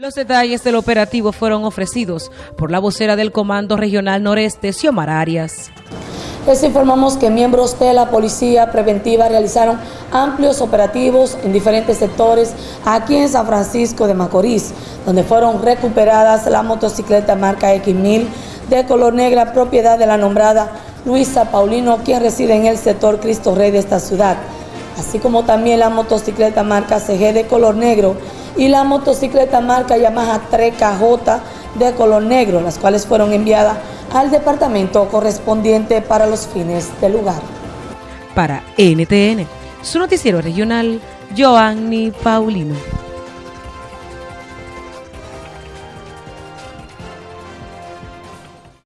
Los detalles del operativo fueron ofrecidos por la vocera del Comando Regional Noreste, Xiomara Arias. Les informamos que miembros de la Policía Preventiva realizaron amplios operativos en diferentes sectores aquí en San Francisco de Macorís, donde fueron recuperadas la motocicleta marca X1000 de color negra, propiedad de la nombrada Luisa Paulino, quien reside en el sector Cristo Rey de esta ciudad, así como también la motocicleta marca CG de color negro y la motocicleta marca Yamaha 3KJ de color negro, las cuales fueron enviadas al departamento correspondiente para los fines del lugar. Para NTN, su noticiero regional, Joanny Paulino.